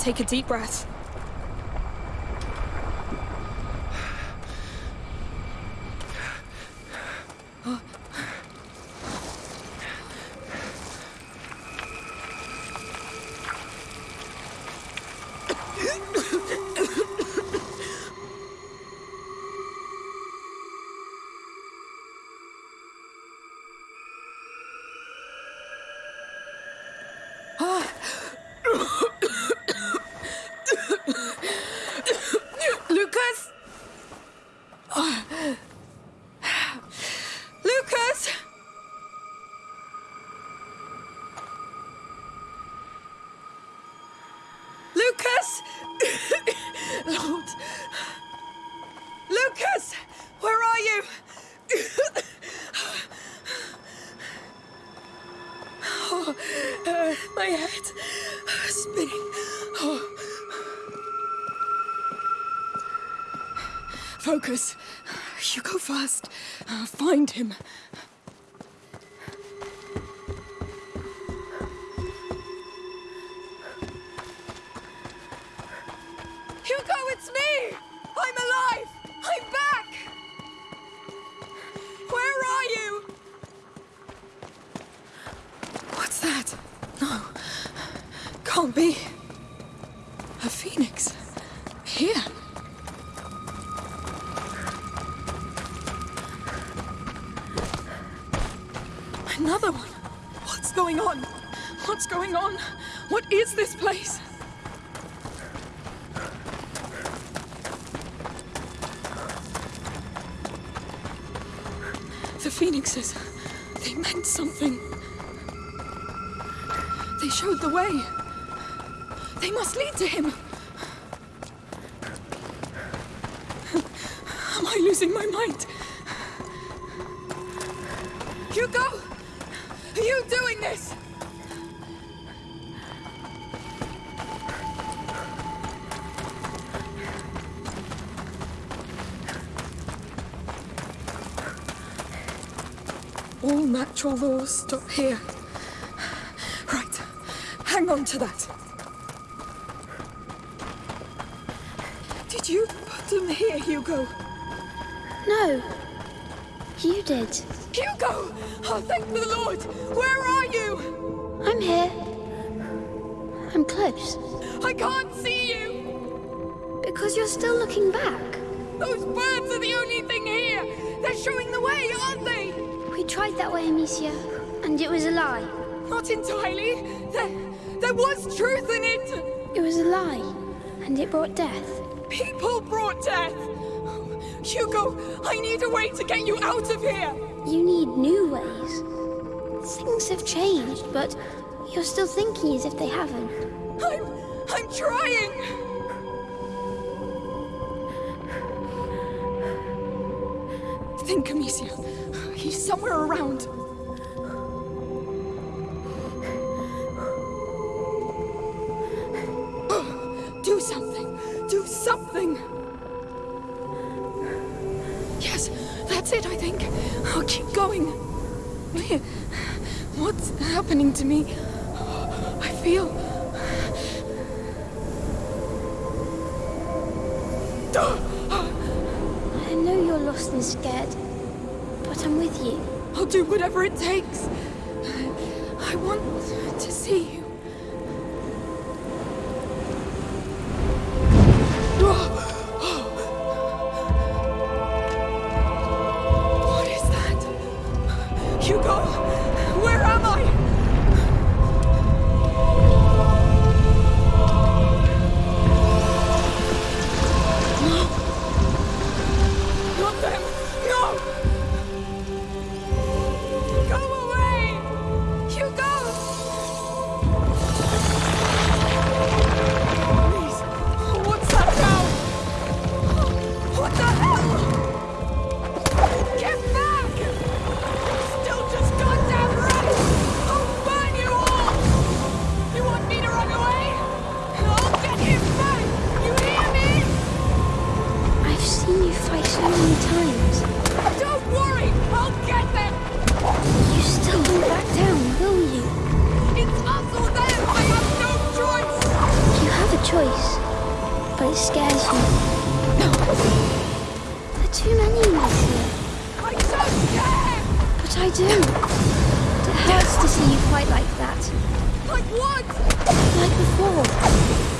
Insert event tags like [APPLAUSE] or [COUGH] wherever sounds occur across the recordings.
Take a deep breath. Lucas! [LAUGHS] Lord! Lucas! Where are you? [LAUGHS] oh, uh, my head spinning. Oh. Focus. You go first. Uh, find him. Another one. What's going on? What's going on? What is this place? The phoenixes. They meant something. They showed the way. They must lead to him. Am I losing my mind? Natural laws stop here. Right. Hang on to that. Did you put them here, Hugo? No. You did. Hugo! Oh, thank the Lord! Where are you? I'm here. I'm close. I can't see you! Because you're still looking back. Those birds are the only thing here! They're showing the way, aren't they? Tried that way, Amicia, and it was a lie. Not entirely. There, there was truth in it! It was a lie, and it brought death. People brought death! Hugo, I need a way to get you out of here! You need new ways. Things have changed, but you're still thinking as if they haven't. I'm... I'm trying! Think, Amicia. He's somewhere around. [SIGHS] Do something! Do something! Yes, that's it, I think. I'll keep going. What's happening to me? I feel. You. I'll do whatever it takes. I want to see you. What is that? Hugo, where am really scares you. There are too many of this here. I'm so scared! But I do. But it hurts to see you fight like that. Like what? Like before.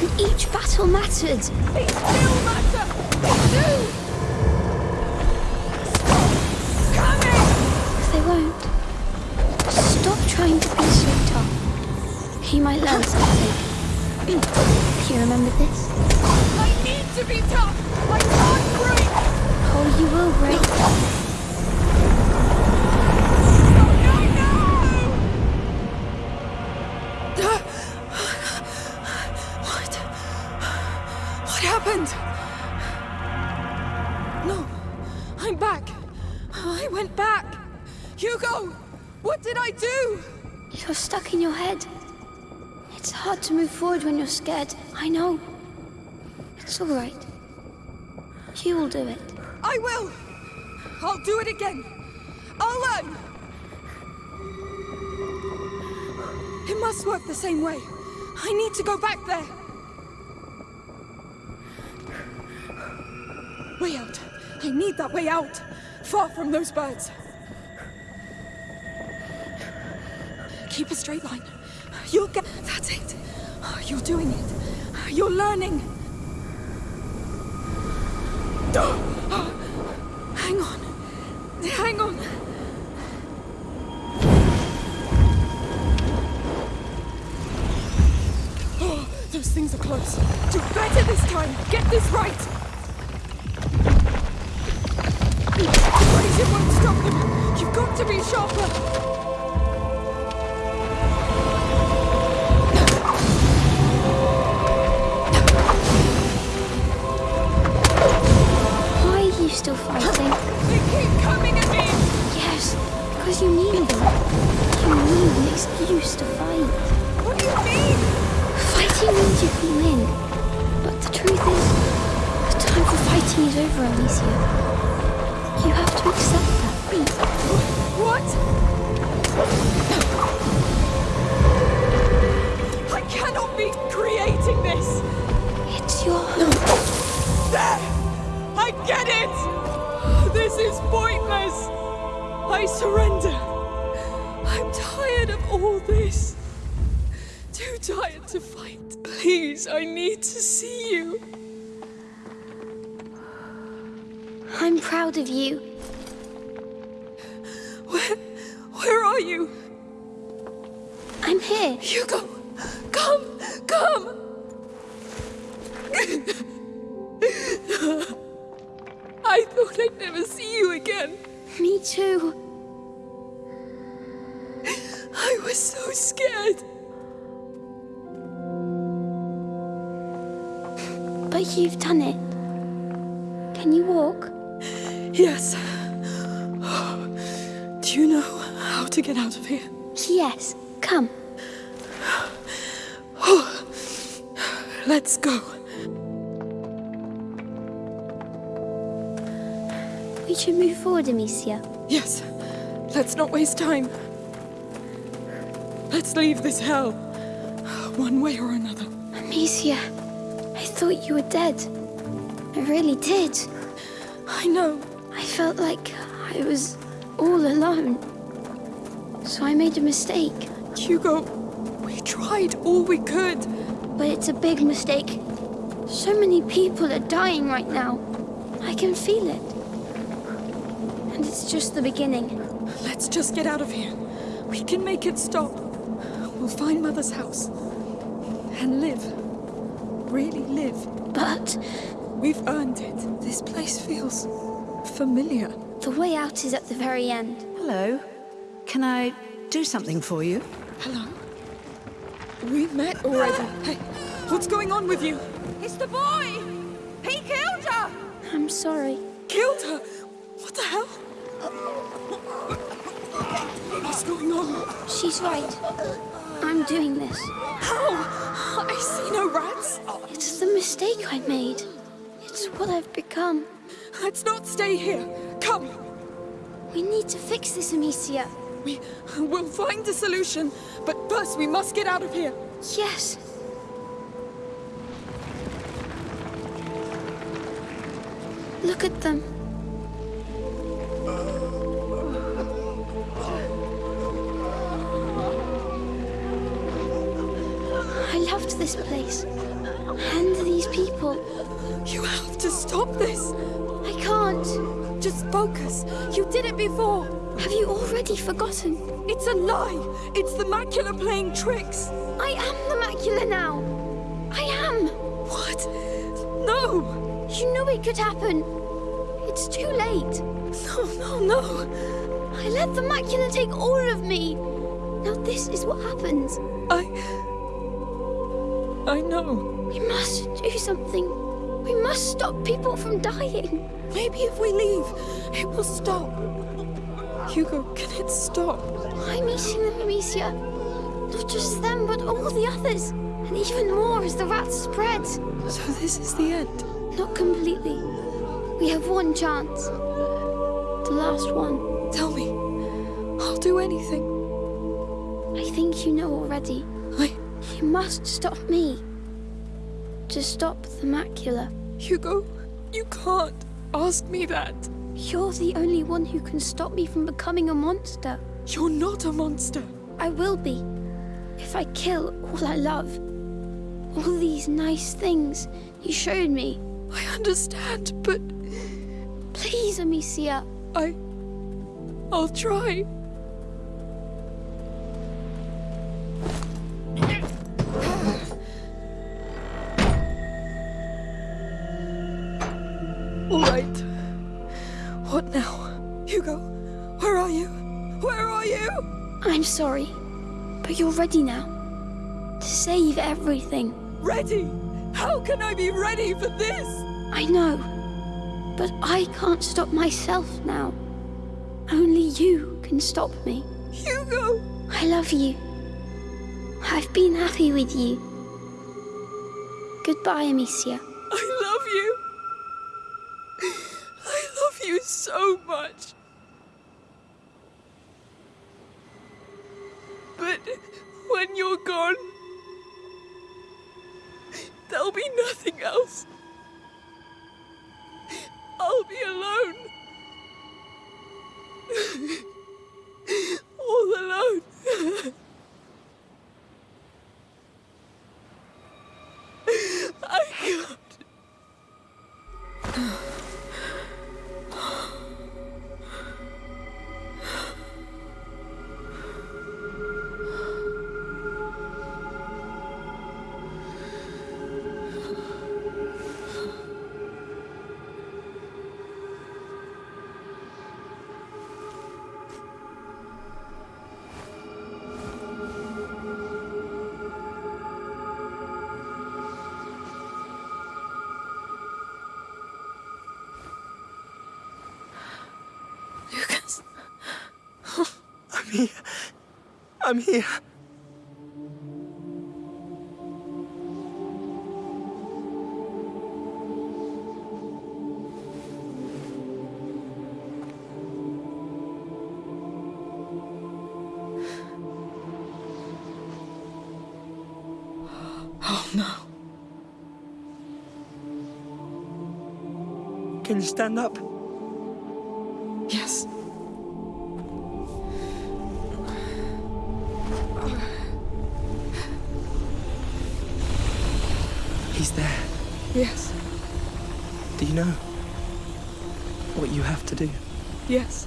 And each battle mattered. It still matters! Do! They won't. Stop trying to be so tough. He might learn something. Do you remember this? I need to be tough! I can't break! Oh, you will break. What? What happened? No, I'm back. I went back. Hugo, what did I do? You're stuck in your head. It's hard to move forward when you're scared. I know. It's all right. You will do it. I will. I'll do it again. I'll learn. It must work the same way. I need to go back there. Way out. I need that way out. Far from those birds. Keep a straight line. You'll get. That's it. You're doing it. You're learning. Hang on. Hang on. Oh, those things are close. Do better this time. Get this right. Razor won't stop them. You've got to be sharper. Still fighting? They keep coming at me. Yes, because you need them. You need an excuse to fight. What do you mean? Fighting means you can win. But the truth is, the time for fighting is over, Amicia. You have to accept that. What? I cannot be creating this. It's your home. There! Get it! This is pointless! I surrender. I'm tired of all this. Too tired to fight. Please, I need to see you. I'm proud of you. Where, where are you? I'm here. Hugo, come, come! [LAUGHS] I thought I'd never see you again. Me too. I was so scared. But you've done it. Can you walk? Yes. [GASPS] Do you know how to get out of here? Yes. Come. [GASPS] Let's go. We should move forward, Amicia. Yes. Let's not waste time. Let's leave this hell. One way or another. Amicia, I thought you were dead. I really did. I know. I felt like I was all alone. So I made a mistake. Hugo, we tried all we could. But it's a big mistake. So many people are dying right now. I can feel it. And it's just the beginning. Let's just get out of here. We can make it stop. We'll find Mother's house. And live. Really live. But We've earned it. This place feels familiar. the way out is at the very end. Hello. Can I do something for you? Hello? We met already. Hey, what's going on with you? It's the boy! He killed her! I'm sorry. Killed her? What the hell? What's going on? She's right. I'm doing this. How? I see no rats. It's the mistake I made. It's what I've become. Let's not stay here. Come. We need to fix this, Amicia. We will find a solution, but first we must get out of here. Yes. Look at them. I loved this place. And these people. You have to stop this. I can't. Just focus. You did it before. Have you already forgotten? It's a lie. It's the macula playing tricks. I am the macula now. I am. What? No! You knew it could happen. It's too late. No, no, no. I let the macula take all of me. Now this is what happens. I. I know. We must do something. We must stop people from dying. Maybe if we leave, it will stop. Hugo, can it stop? I'm eating them, Amicia. Not just them, but all the others. And even more as the rats spread. So this is the end. Not completely. We have one chance. The last one. Tell me. I'll do anything. I think you know already. I. You must stop me. To stop the macula. Hugo, you can't ask me that. You're the only one who can stop me from becoming a monster. You're not a monster. I will be. If I kill all I love. All these nice things you showed me. I understand, but Please, Amicia. I. I'll try. All right. What now? Hugo, where are you? Where are you? I'm sorry, but you're ready now. To save everything. Ready? How can I be ready for this? I know, but I can't stop myself now. Only you can stop me. Hugo! I love you. I've been happy with you. Goodbye, Amicia. I love you. I love you so much. I'm here. Oh no. Can you stand up? To do? Yes.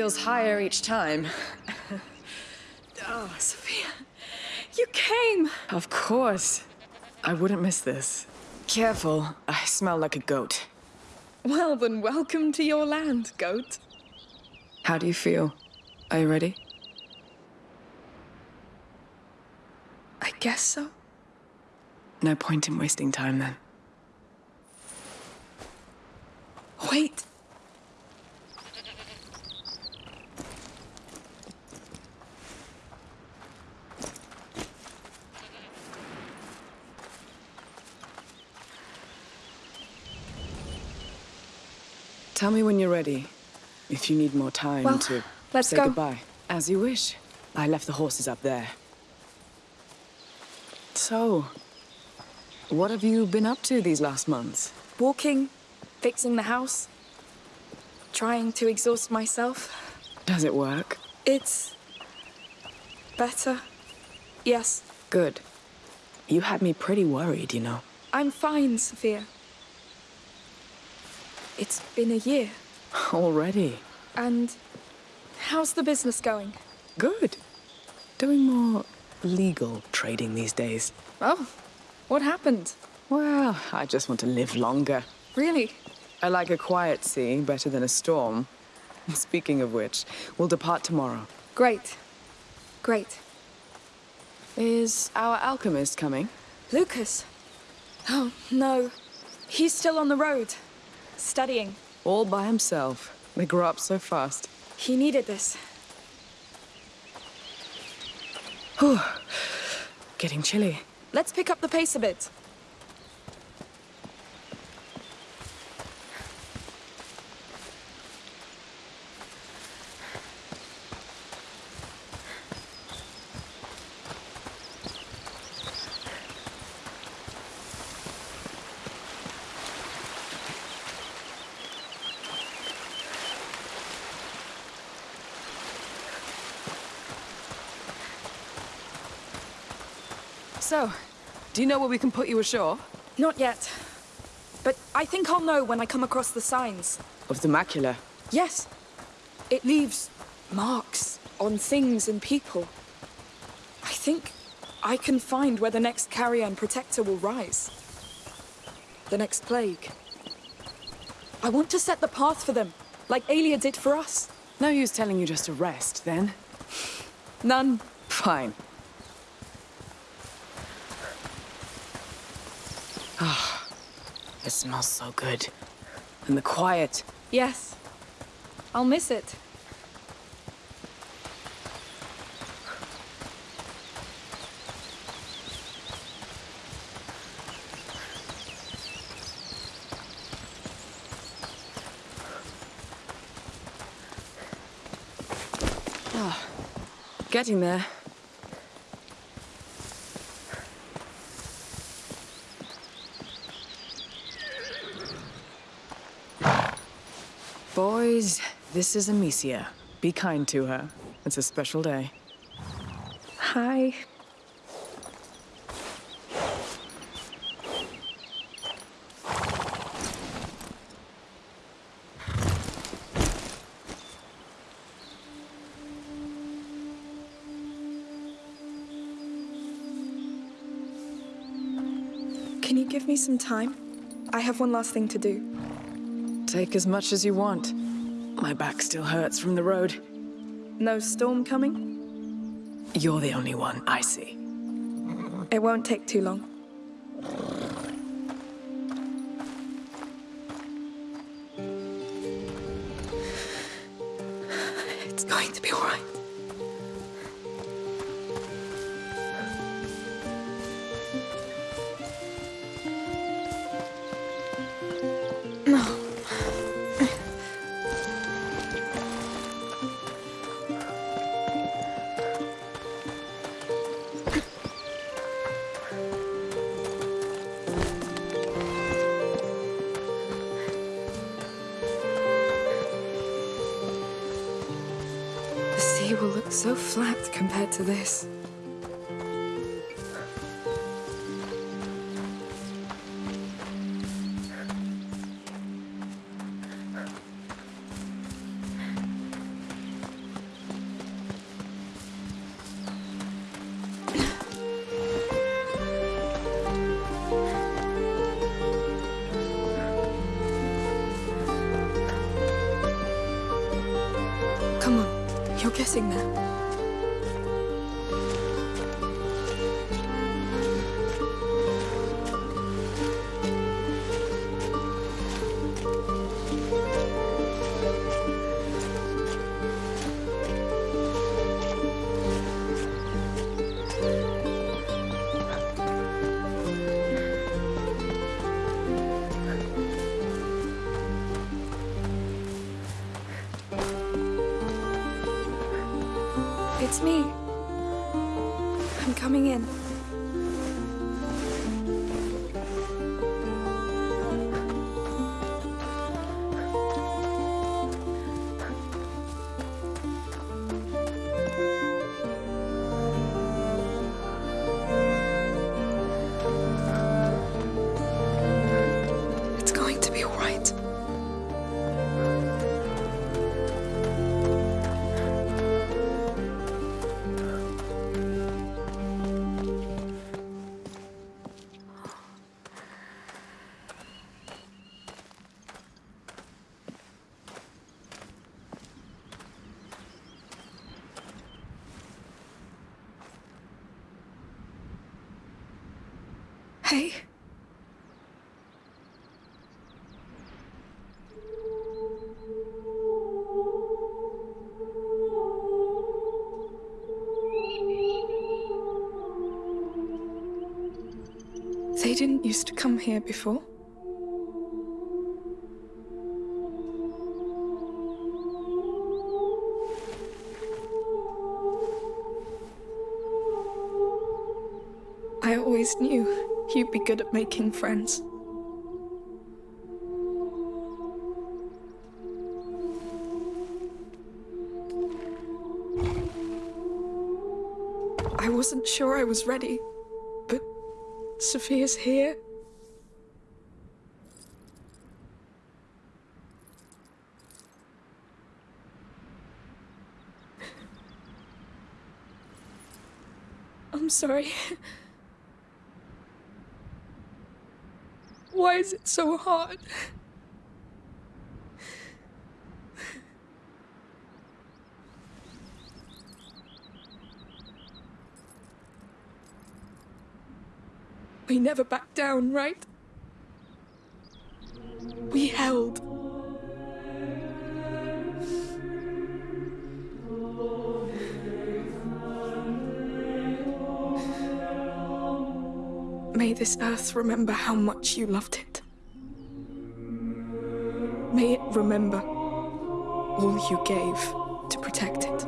Feels higher each time. [LAUGHS] Oh, Sophia, you came! Of course. I wouldn't miss this. Careful, I smell like a goat. Well, then, welcome to your land, goat. How do you feel? Are you ready? I guess so. No point in wasting time then. Wait. Tell me when you're ready. If you need more time Well, to let's say go. goodbye. As you wish. I left the horses up there. So, what have you been up to these last months? Walking, fixing the house, trying to exhaust myself. Does it work? It's. better. Yes, Good. You had me pretty worried, you know. I'm fine, Sophia. It's been a year. Already. And. how's the business going? Good. Doing more legal trading these days. Oh, what happened? Well, I just want to live longer. Really? I like a quiet sea better than a storm. [LAUGHS] Speaking of which, we'll depart tomorrow. Great. Great. Is our alchemist coming? Lucas? Oh, no. He's still on the road. Studying. All by himself. They grow up so fast. He needed this. Getting chilly. Let's pick up the pace a bit. So, do you know where we can put you ashore? Not yet. But I think I'll know when I come across the signs. Of the macula. Yes. It leaves marks on things and people. I think I can find where the next carrier and protector will rise. The next plague. I want to set the path for them, like Aelia did for us. No use telling you just to rest, then. None. Fine. Ah, it smells so good. And the quiet. Yes. I'll miss it. Ah, getting there. This is Amicia. Be kind to her. It's a special day. Hi. Can you give me some time? I have one last thing to do. Take as much as you want. My back still hurts from the road. No storm coming? You're the only one I see. It won't take too long. To this. It's me. I'm coming in. Hey. They didn't used to come here before. I always knew you'd be good at making friends. I wasn't sure I was ready, but Sophia's here. I'm sorry. [LAUGHS] Why is it so hard? We never backed down, right? We held. This earth remember how much you loved it. May it remember all you gave to protect it.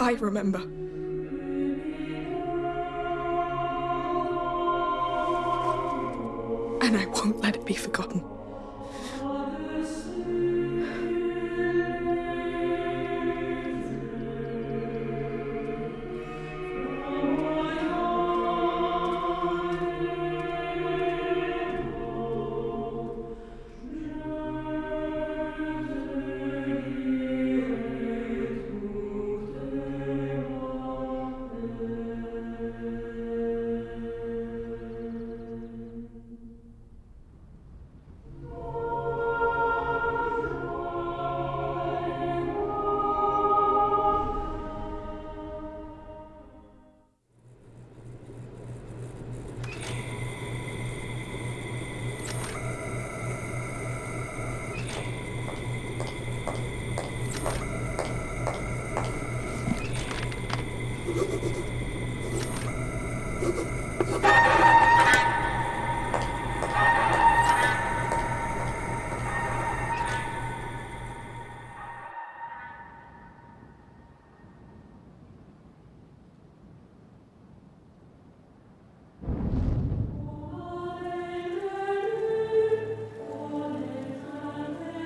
I remember.